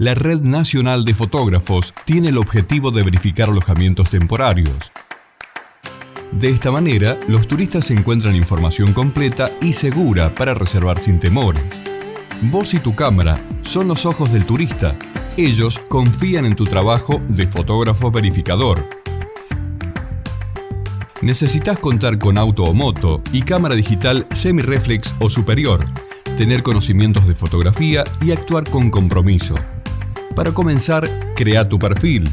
la Red Nacional de Fotógrafos tiene el objetivo de verificar alojamientos temporarios. De esta manera, los turistas encuentran información completa y segura para reservar sin temores. Vos y tu cámara son los ojos del turista. Ellos confían en tu trabajo de fotógrafo verificador. Necesitas contar con auto o moto y cámara digital semi-reflex o superior, tener conocimientos de fotografía y actuar con compromiso. Para comenzar, crea tu perfil.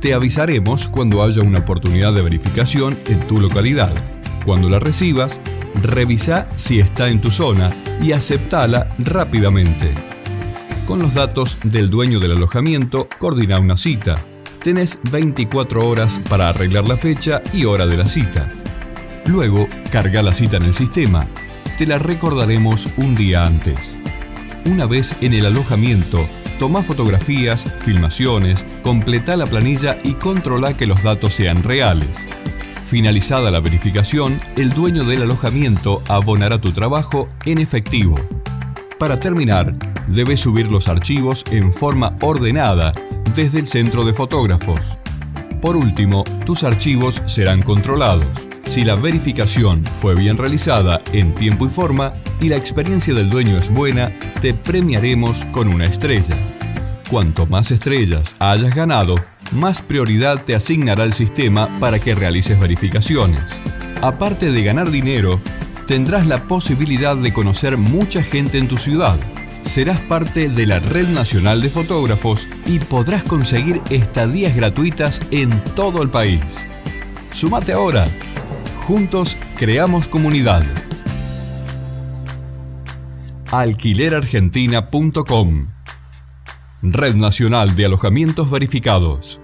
Te avisaremos cuando haya una oportunidad de verificación en tu localidad. Cuando la recibas, revisa si está en tu zona y aceptala rápidamente. Con los datos del dueño del alojamiento, coordina una cita. Tenés 24 horas para arreglar la fecha y hora de la cita. Luego, carga la cita en el sistema. Te la recordaremos un día antes. Una vez en el alojamiento, Toma fotografías, filmaciones, completa la planilla y controla que los datos sean reales. Finalizada la verificación, el dueño del alojamiento abonará tu trabajo en efectivo. Para terminar, debes subir los archivos en forma ordenada desde el centro de fotógrafos. Por último, tus archivos serán controlados. Si la verificación fue bien realizada en tiempo y forma y la experiencia del dueño es buena, te premiaremos con una estrella. Cuanto más estrellas hayas ganado, más prioridad te asignará el sistema para que realices verificaciones. Aparte de ganar dinero, tendrás la posibilidad de conocer mucha gente en tu ciudad. Serás parte de la Red Nacional de Fotógrafos y podrás conseguir estadías gratuitas en todo el país. Sumate ahora. Juntos creamos comunidad. Alquilerargentina.com Red Nacional de Alojamientos Verificados.